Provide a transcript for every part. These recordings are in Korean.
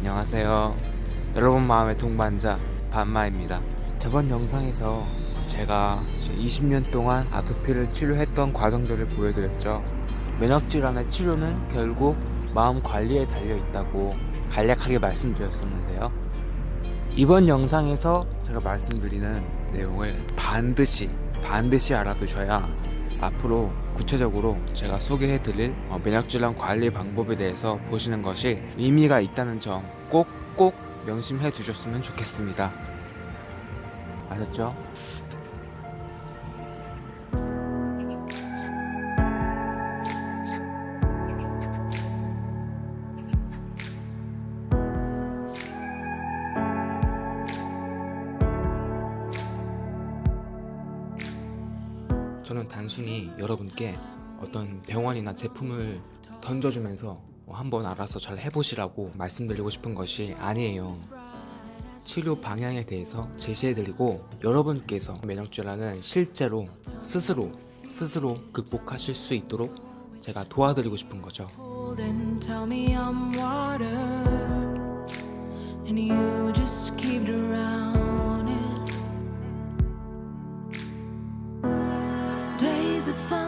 안녕하세요. 여러분 마음의 동반자 반마입니다. 저번 영상에서 제가 20년 동안 아토피를 치료했던 과정들을 보여드렸죠. 면역질환의 치료는 결국 마음 관리에 달려 있다고 간략하게 말씀드렸었는데요. 이번 영상에서 제가 말씀드리는 내용을 반드시 반드시 알아두셔야 앞으로 구체적으로 제가 소개해 드릴 어, 면역질환 관리 방법에 대해서 보시는 것이 의미가 있다는 점 꼭 꼭 명심해 두셨으면 좋겠습니다. 아셨죠? 병원이나 제품을 던져주면서 한번 알아서 잘 해보시라고 말씀드리고 싶은 것이 아니에요. 치료 방향에 대해서 제시해드리고 여러분께서 면역질환은 실제로 스스로 스스로 극복하실 수 있도록 제가 도와드리고 싶은 거죠.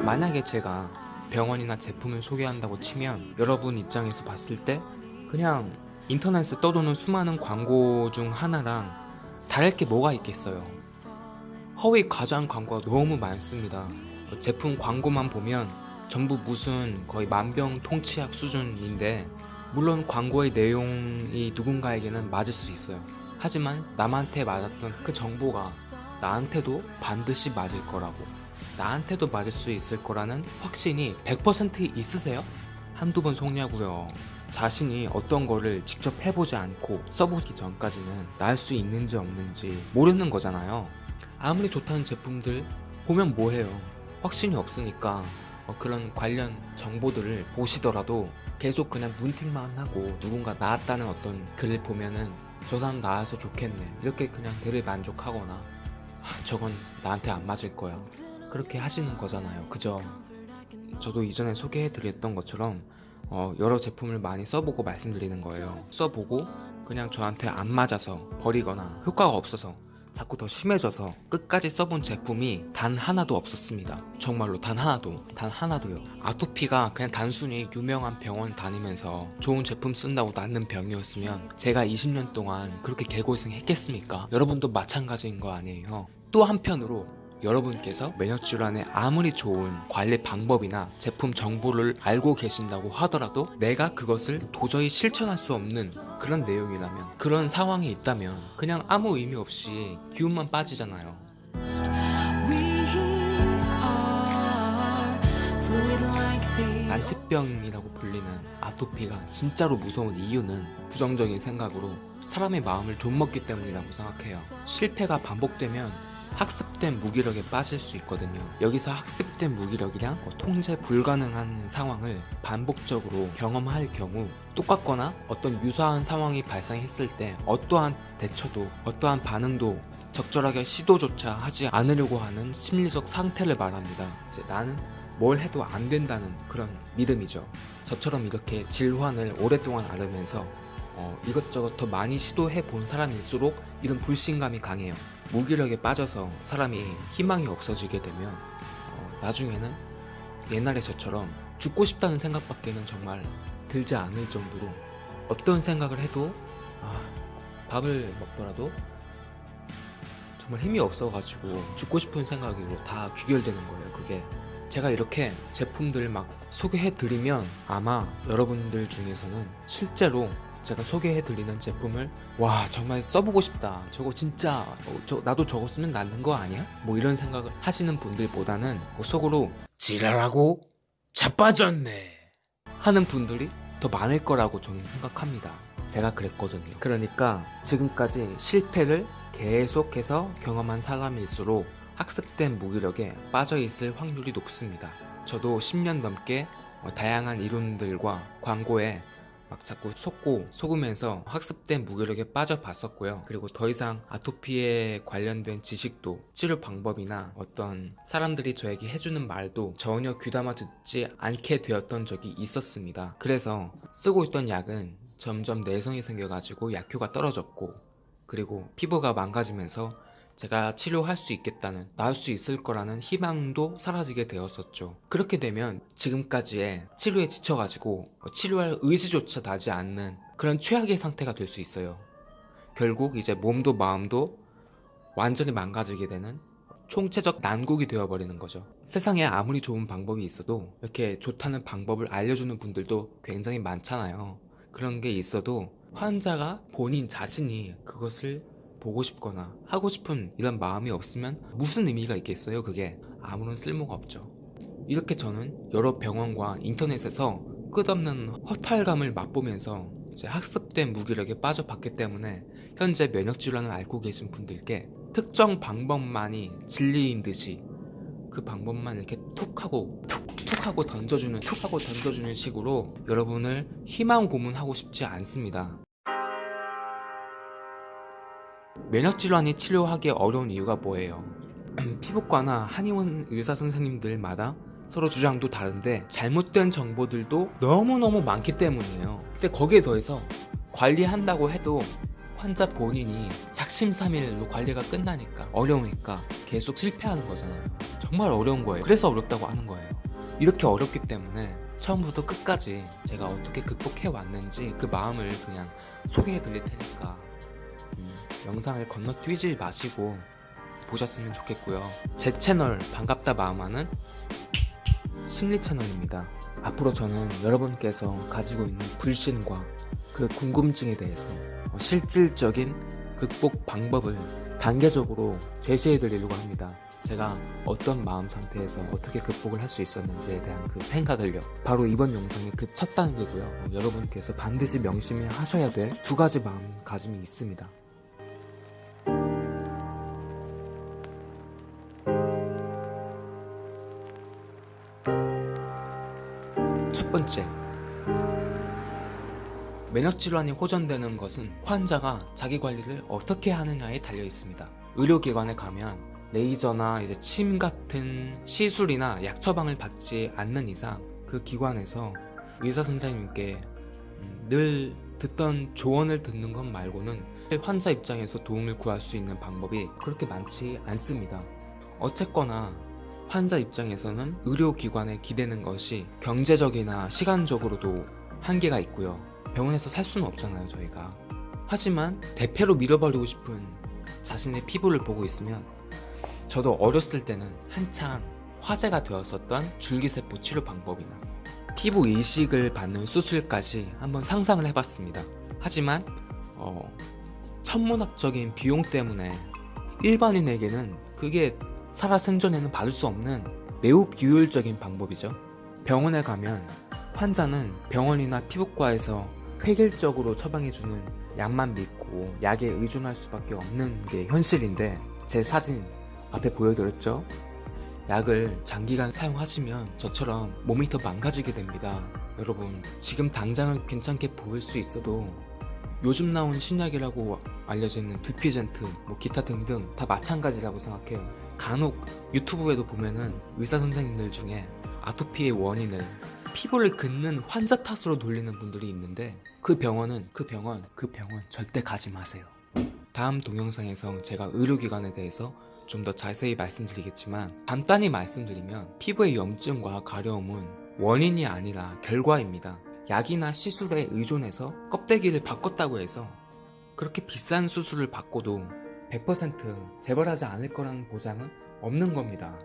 만약에 제가 병원이나 제품을 소개한다고 치면 여러분 입장에서 봤을 때 그냥 인터넷에 떠도는 수많은 광고 중 하나랑 다를 게 뭐가 있겠어요. 허위 과장 광고가 너무 많습니다. 제품 광고만 보면 전부 무슨 거의 만병통치약 수준인데 물론 광고의 내용이 누군가에게는 맞을 수 있어요. 하지만 남한테 맞았던 그 정보가 나한테도 반드시 맞을 거라고 나한테도 맞을 수 있을 거라는 확신이 100% 있으세요? 한두 번 속냐고요. 자신이 어떤 거를 직접 해보지 않고 써보기 전까지는 나을 수 있는지 없는지 모르는 거잖아요. 아무리 좋다는 제품들 보면 뭐해요. 확신이 없으니까 어, 그런 관련 정보들을 보시더라도 계속 그냥 눈팅만 하고 누군가 나았다는 어떤 글을 보면은 저 사람 나아서 좋겠네 이렇게 그냥 대를 만족하거나 하, 저건 나한테 안 맞을 거야 그렇게 하시는 거잖아요. 그죠? 저도 이전에 소개해 드렸던 것처럼 어, 여러 제품을 많이 써보고 말씀드리는 거예요. 써보고 그냥 저한테 안 맞아서 버리거나 효과가 없어서 자꾸 더 심해져서 끝까지 써본 제품이 단 하나도 없었습니다. 정말로 단 하나도 단 하나도요. 아토피가 그냥 단순히 유명한 병원 다니면서 좋은 제품 쓴다고 낫는 병이었으면 제가 20년 동안 그렇게 개고생 했겠습니까? 여러분도 마찬가지인 거 아니에요. 또 한편으로 여러분께서 면역 질환에 아무리 좋은 관리 방법이나 제품 정보를 알고 계신다고 하더라도 내가 그것을 도저히 실천할 수 없는 그런 내용이라면 그런 상황이 있다면 그냥 아무 의미 없이 기운만 빠지잖아요. 난치병이라고 불리는 아토피가 진짜로 무서운 이유는 부정적인 생각으로 사람의 마음을 좀먹기 때문이라고 생각해요. 실패가 반복되면 학습 된 무기력에 빠질 수 있거든요. 여기서 학습된 무기력이랑 어, 통제 불가능한 상황을 반복적으로 경험할 경우 똑같거나 어떤 유사한 상황이 발생했을 때 어떠한 대처도 어떠한 반응도 적절하게 시도조차 하지 않으려고 하는 심리적 상태를 말합니다. 이제 나는 뭘 해도 안 된다는 그런 믿음이죠. 저처럼 이렇게 질환을 오랫동안 앓으면서 어, 이것저것 더 많이 시도해 본 사람일수록 이런 불신감이 강해요 무기력에 빠져서 사람이 희망이 없어지게 되면 어, 나중에는 옛날에 저처럼 죽고 싶다는 생각밖에는 정말 들지 않을 정도로 어떤 생각을 해도 아, 밥을 먹더라도 정말 힘이 없어가지고 죽고 싶은 생각으로 다 귀결되는 거예요. 그게 제가 이렇게 제품들 막 소개해드리면 아마 여러분들 중에서는 실제로 제가 소개해드리는 제품을 와 정말 써보고 싶다. 저거 진짜 어, 저, 나도 저거 쓰면 낫는 거 아니야? 뭐 이런 생각을 하시는 분들보다는 뭐 속으로 지랄하고 자빠졌네 하는 분들이 더 많을 거라고 저는 생각합니다. 제가 그랬거든요. 그러니까 지금까지 실패를 계속해서 경험한 사람일수록 학습된 무기력에 빠져있을 확률이 높습니다. 저도 10년 넘게 어, 다양한 이론들과 광고에 막 자꾸 속고 속으면서 학습된 무기력에 빠져 봤었고요. 그리고 더 이상 아토피에 관련된 지식도 치료 방법이나 어떤 사람들이 저에게 해주는 말도 전혀 귀담아 듣지 않게 되었던 적이 있었습니다. 그래서 쓰고 있던 약은 점점 내성이 생겨가지고 약효가 떨어졌고 그리고 피부가 망가지면서 제가 치료할 수 있겠다는 나을 수 있을 거라는 희망도 사라지게 되었었죠 그렇게 되면 지금까지의 치료에 지쳐가지고 치료할 의지조차 나지 않는 그런 최악의 상태가 될 수 있어요 결국 이제 몸도 마음도 완전히 망가지게 되는 총체적 난국이 되어버리는 거죠. 세상에 아무리 좋은 방법이 있어도 이렇게 좋다는 방법을 알려주는 분들도 굉장히 많잖아요. 그런 게 있어도 환자가 본인 자신이 그것을 보고 싶거나 하고 싶은 이런 마음이 없으면 무슨 의미가 있겠어요, 그게? 아무런 쓸모가 없죠. 이렇게 저는 여러 병원과 인터넷에서 끝없는 허탈감을 맛보면서 학습된 무기력에 빠져봤기 때문에 현재 면역질환을 앓고 계신 분들께 특정 방법만이 진리인 듯이 그 방법만 이렇게 툭 하고 툭 툭 하고 던져주는 툭 하고 던져주는 식으로 여러분을 희망 고문하고 싶지 않습니다. 면역질환이 치료하기 어려운 이유가 뭐예요? 피부과나 한의원 의사 선생님들마다 서로 주장도 다른데 잘못된 정보들도 너무너무 많기 때문이에요. 근데 거기에 더해서 관리한다고 해도 환자 본인이 작심삼일로 관리가 끝나니까 어려우니까 계속 실패하는 거잖아요. 정말 어려운 거예요. 그래서 어렵다고 하는 거예요. 이렇게 어렵기 때문에 처음부터 끝까지 제가 어떻게 극복해 왔는지 그 마음을 그냥 소개해 드릴 테니까 음, 영상을 건너뛰지 마시고 보셨으면 좋겠고요. 제 채널 반갑다 마음하는 심리 채널입니다. 앞으로 저는 여러분께서 가지고 있는 불신과 그 궁금증에 대해서 어, 실질적인 극복 방법을 단계적으로 제시해 드리려고 합니다. 제가 어떤 마음 상태에서 어떻게 극복을 할 수 있었는지에 대한 그 생각을요. 바로 이번 영상의 그 첫 단계고요. 어, 여러분께서 반드시 명심해 하셔야 될 두 가지 마음가짐이 있습니다. 면역 질환이 호전되는 것은 환자가 자기 관리를 어떻게 하느냐에 달려 있습니다. 의료기관에 가면 레이저나 이제 침 같은 시술이나 약 처방을 받지 않는 이상 그 기관에서 의사 선생님께 음, 늘 듣던 조언을 듣는 것 말고는 환자 입장에서 도움을 구할 수 있는 방법이 그렇게 많지 않습니다. 어쨌거나 환자 입장에서는 의료기관에 기대는 것이 경제적이나 시간적으로도 한계가 있고요. 병원에서 살 수는 없잖아요, 저희가. 하지만 대패로 밀어버리고 싶은 자신의 피부를 보고 있으면 저도 어렸을 때는 한창 화제가 되었었던 줄기세포 치료 방법이나 피부 이식을 받는 수술까지 한번 상상을 해봤습니다. 하지만 어, 천문학적인 비용 때문에 일반인에게는 그게 살아생전에는 받을 수 없는 매우 비효율적인 방법이죠. 병원에 가면 환자는 병원이나 피부과에서 획일적으로 처방해주는 약만 믿고 약에 의존할 수밖에 없는 게 현실인데 제 사진 앞에 보여드렸죠? 약을 장기간 사용하시면 저처럼 몸이 더 망가지게 됩니다. 여러분 지금 당장은 괜찮게 보일 수 있어도 요즘 나온 신약이라고 알려져 있는 두피젠트, 뭐 기타 등등 다 마찬가지라고 생각해요. 간혹 유튜브에도 보면은 의사 선생님들 중에 아토피의 원인을 피부를 긋는 환자 탓으로 돌리는 분들이 있는데 그 병원은 그 병원 그 병원 절대 가지 마세요. 다음 동영상에서 제가 의료기관에 대해서 좀 더 자세히 말씀드리겠지만 간단히 말씀드리면 피부의 염증과 가려움은 원인이 아니라 결과입니다. 약이나 시술에 의존해서 껍데기를 바꿨다고 해서 그렇게 비싼 수술을 받고도 100% 재발하지 않을 거라는 보장은 없는 겁니다.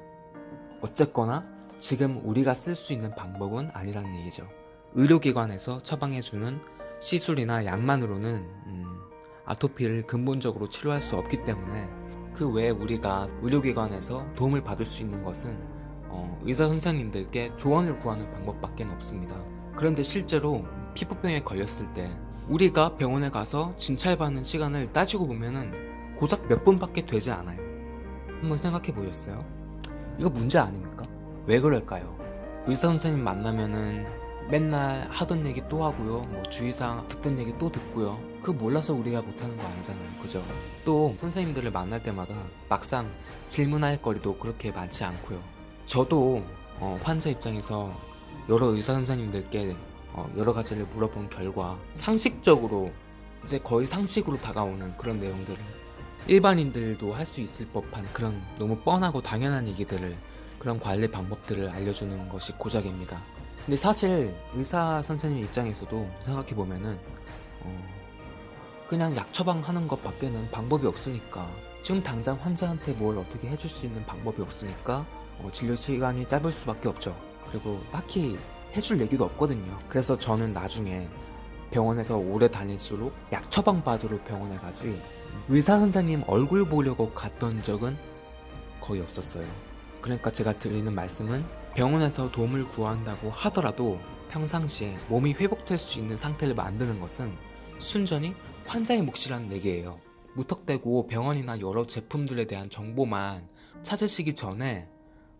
어쨌거나 지금 우리가 쓸 수 있는 방법은 아니라는 얘기죠. 의료기관에서 처방해주는 시술이나 약만으로는 음, 아토피를 근본적으로 치료할 수 없기 때문에 그 외에 우리가 의료기관에서 도움을 받을 수 있는 것은 어, 의사 선생님들께 조언을 구하는 방법밖에 없습니다. 그런데 실제로 피부병에 걸렸을 때 우리가 병원에 가서 진찰받는 시간을 따지고 보면은 고작 몇 분밖에 되지 않아요. 한번 생각해 보셨어요? 이거 문제 아닙니까? 왜 그럴까요? 의사 선생님 만나면은 맨날 하던 얘기 또 하고요. 뭐 주의사항 듣던 얘기 또 듣고요. 그거 몰라서 우리가 못하는 거 아니잖아요. 그죠? 또 선생님들을 만날 때마다 막상 질문할 거리도 그렇게 많지 않고요. 저도 어, 환자 입장에서 여러 의사 선생님들께 어, 여러 가지를 물어본 결과 상식적으로 이제 거의 상식으로 다가오는 그런 내용들을 일반인들도 할 수 있을 법한 그런 너무 뻔하고 당연한 얘기들을 그런 관리 방법들을 알려주는 것이 고작입니다. 근데 사실 의사 선생님 입장에서도 생각해 보면은 어, 그냥 약 처방하는 것 밖에는 방법이 없으니까 지금 당장 환자한테 뭘 어떻게 해줄 수 있는 방법이 없으니까 어, 진료 시간이 짧을 수밖에 없죠. 그리고 딱히 해줄 얘기도 없거든요. 그래서 저는 나중에 병원에 더 오래 다닐수록 약 처방 받으러 병원에 가지 의사 선생님 얼굴 보려고 갔던 적은 거의 없었어요. 그러니까 제가 드리는 말씀은 병원에서 도움을 구한다고 하더라도 평상시에 몸이 회복될 수 있는 상태를 만드는 것은 순전히 환자의 몫이라는 얘기예요. 무턱대고 병원이나 여러 제품들에 대한 정보만 찾으시기 전에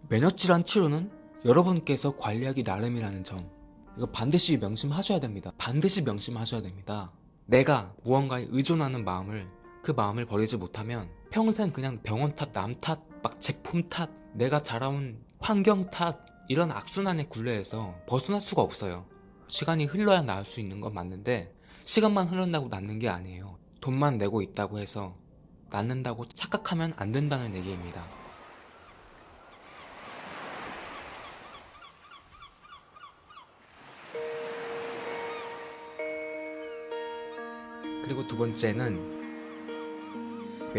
면역질환 치료는 여러분께서 관리하기 나름이라는 점 이거 반드시 명심하셔야 됩니다. 반드시 명심하셔야 됩니다. 내가 무언가에 의존하는 마음을 그 마음을 버리지 못하면 평생 그냥 병원 탓, 남 탓, 막 제품 탓, 내가 자라온 환경 탓 이런 악순환의 굴레에서 벗어날 수가 없어요. 시간이 흘러야 나을 수 있는 건 맞는데 시간만 흐른다고 낫는 게 아니에요. 돈만 내고 있다고 해서 낫는다고 착각하면 안 된다는 얘기입니다. 그리고 두 번째는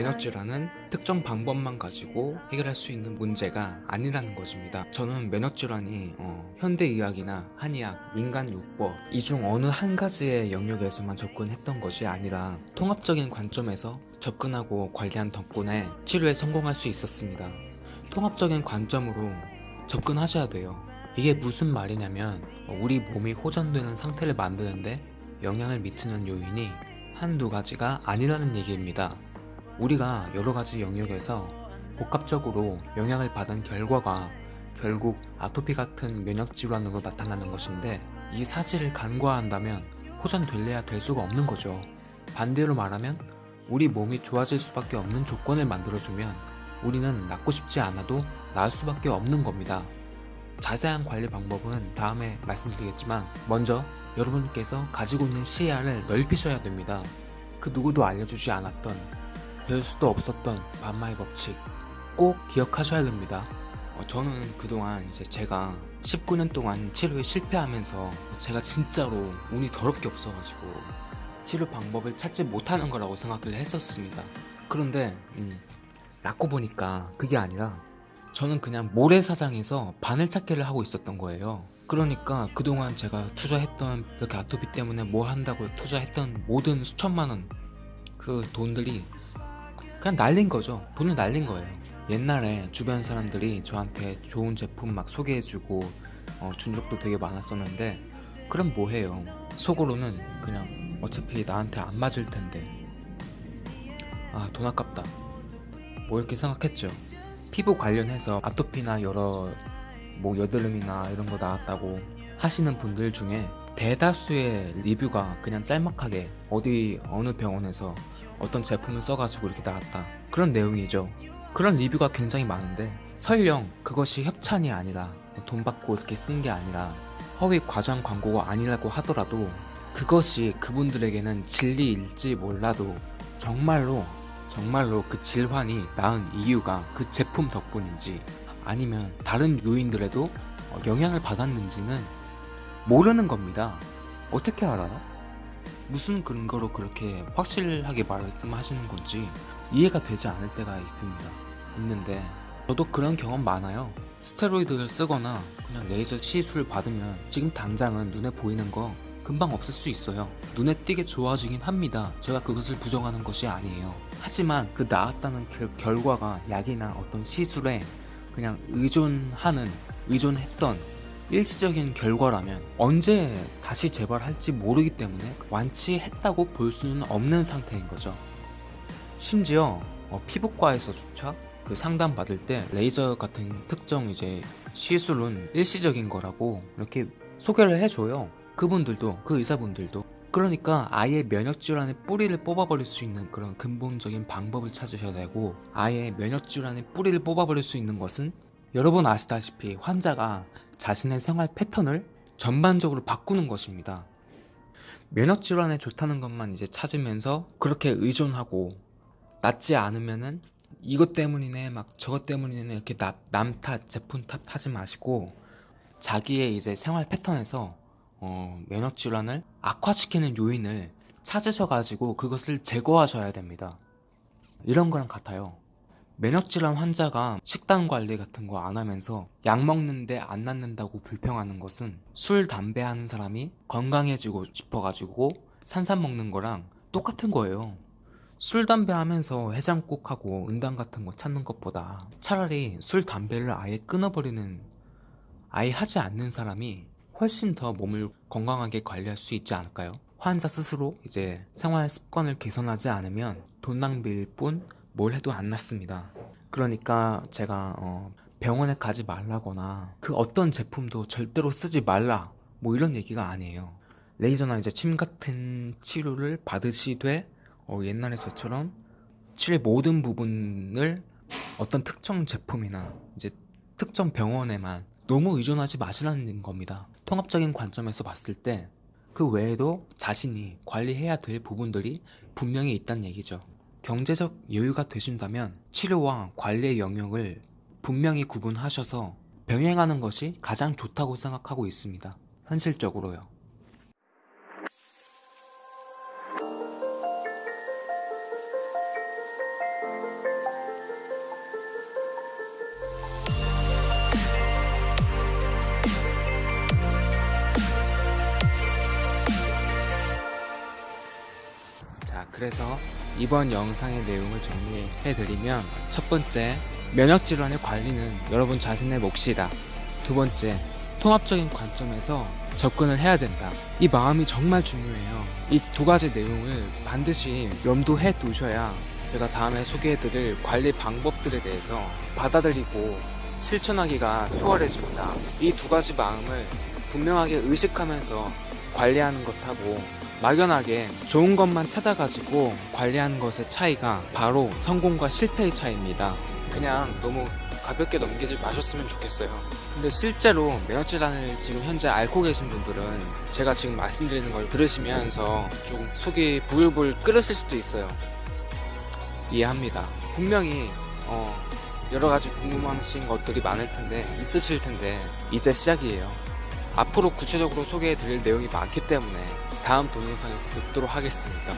면역질환은 특정 방법만 가지고 해결할 수 있는 문제가 아니라는 것입니다. 저는 면역질환이 어, 현대의학이나 한의학, 민간요법 이 중 어느 한 가지의 영역에서만 접근했던 것이 아니라 통합적인 관점에서 접근하고 관리한 덕분에 치료에 성공할 수 있었습니다. 통합적인 관점으로 접근하셔야 돼요. 이게 무슨 말이냐면 어, 우리 몸이 호전되는 상태를 만드는데 영향을 미치는 요인이 한두 가지가 아니라는 얘기입니다. 우리가 여러 가지 영역에서 복합적으로 영향을 받은 결과가 결국 아토피 같은 면역 질환으로 나타나는 것인데 이 사실을 간과한다면 호전될래야 될 수가 없는 거죠. 반대로 말하면 우리 몸이 좋아질 수밖에 없는 조건을 만들어주면 우리는 낫고 싶지 않아도 나을 수밖에 없는 겁니다. 자세한 관리 방법은 다음에 말씀드리겠지만 먼저 여러분께서 가지고 있는 시야를 넓히셔야 됩니다. 그 누구도 알려주지 않았던 별 수도 없었던 반마의 법칙 꼭 기억하셔야 됩니다. 어, 저는 그동안 이제 제가 19년 동안 치료에 실패하면서 제가 진짜로 운이 더럽게 없어가지고 치료 방법을 찾지 못하는 거라고 생각을 했었습니다. 그런데 음, 낫고 보니까 그게 아니라 저는 그냥 모래사장에서 바늘 찾기를 하고 있었던 거예요. 그러니까 그동안 제가 투자했던 이렇게 아토피 때문에 뭐 한다고 투자했던 모든 수천만 원 그 돈들이 그냥 날린 거죠. 돈을 날린 거예요. 옛날에 주변 사람들이 저한테 좋은 제품 막 소개해주고 어, 준 적도 되게 많았었는데 그럼 뭐 해요? 속으로는 그냥 어차피 나한테 안 맞을 텐데 아 돈 아깝다 뭐 이렇게 생각했죠. 피부 관련해서 아토피나 여러 뭐 여드름이나 이런 거 나왔다고 하시는 분들 중에 대다수의 리뷰가 그냥 짤막하게 어디 어느 병원에서 어떤 제품을 써가지고 이렇게 나왔다 그런 내용이죠 그런 리뷰가 굉장히 많은데 설령 그것이 협찬이 아니라 돈 받고 이렇게 쓴 게 아니라 허위 과장 광고가 아니라고 하더라도 그것이 그분들에게는 진리일지 몰라도 정말로 정말로 그 질환이 나은 이유가 그 제품 덕분인지 아니면 다른 요인들에도 어, 영향을 받았는지는 모르는 겁니다. 어떻게 알아요? 무슨 근거로 그렇게 확실하게 말씀하시는 건지 이해가 되지 않을 때가 있습니다. 있는데 저도 그런 경험 많아요. 스테로이드를 쓰거나 그냥 레이저 시술 받으면 지금 당장은 눈에 보이는 거 금방 없을 수 있어요. 눈에 띄게 좋아지긴 합니다. 제가 그것을 부정하는 것이 아니에요. 하지만 그 나았다는 결, 결과가 약이나 어떤 시술에 그냥 의존하는, 의존했던 일시적인 결과라면 언제 다시 재발할지 모르기 때문에 완치했다고 볼 수는 없는 상태인 거죠. 심지어 어, 피부과에서조차 그 상담 받을 때 레이저 같은 특정 이제 시술은 일시적인 거라고 이렇게 소개를 해줘요. 그분들도 그 의사분들도 그러니까 아예 면역 질환의 뿌리를 뽑아버릴 수 있는 그런 근본적인 방법을 찾으셔야 되고 아예 면역 질환의 뿌리를 뽑아버릴 수 있는 것은 여러분 아시다시피 환자가 자신의 생활 패턴을 전반적으로 바꾸는 것입니다. 면역 질환에 좋다는 것만 이제 찾으면서 그렇게 의존하고 낫지 않으면은 이것 때문이네 막 저것 때문이네 이렇게 남 탓 제품 탓 하지 마시고 자기의 이제 생활 패턴에서 어, 면역 질환을 악화시키는 요인을 찾으셔가지고 그것을 제거하셔야 됩니다. 이런 거랑 같아요. 면역질환 환자가 식단 관리 같은 거 안 하면서 약 먹는데 안 낫는다고 불평하는 것은 술, 담배 하는 사람이 건강해지고 싶어가지고 산삼 먹는 거랑 똑같은 거예요. 술, 담배 하면서 해장국하고 은당 같은 거 찾는 것보다 차라리 술, 담배를 아예 끊어버리는 아예 하지 않는 사람이 훨씬 더 몸을 건강하게 관리할 수 있지 않을까요? 환자 스스로 이제 생활 습관을 개선하지 않으면 돈 낭비일 뿐 뭘 해도 안 낫습니다. 그러니까 제가 어, 병원에 가지 말라거나 그 어떤 제품도 절대로 쓰지 말라 뭐 이런 얘기가 아니에요. 레이저나 이제 침 같은 치료를 받으시되 어, 옛날에 저처럼 치료의 모든 부분을 어떤 특정 제품이나 이제 특정 병원에만 너무 의존하지 마시라는 겁니다. 통합적인 관점에서 봤을 때 그 외에도 자신이 관리해야 될 부분들이 분명히 있다는 얘기죠. 경제적 여유가 되신다면 치료와 관리의 영역을 분명히 구분하셔서 병행하는 것이 가장 좋다고 생각하고 있습니다. 현실적으로요. 이번 영상의 내용을 정리해드리면 첫 번째, 면역질환의 관리는 여러분 자신의 몫이다. 두 번째, 통합적인 관점에서 접근을 해야 된다. 이 마음이 정말 중요해요. 이 두 가지 내용을 반드시 염두해 두셔야 제가 다음에 소개해드릴 관리 방법들에 대해서 받아들이고 실천하기가 수월해집니다. 이 두 가지 마음을 분명하게 의식하면서 관리하는 것하고 막연하게 좋은 것만 찾아가지고 관리하는 것의 차이가 바로 성공과 실패의 차이입니다. 그냥 너무 가볍게 넘기지 마셨으면 좋겠어요. 근데 실제로 면역질환을 지금 현재 앓고 계신 분들은 제가 지금 말씀드리는 걸 들으시면서 조금 속이 부글부글 끓으실 수도 있어요. 이해합니다. 분명히 어, 여러 가지 궁금하신 것들이 많을 텐데 있으실 텐데 이제 시작이에요. 앞으로 구체적으로 소개해 드릴 내용이 많기 때문에 다음 동영상에서 뵙도록 하겠습니다.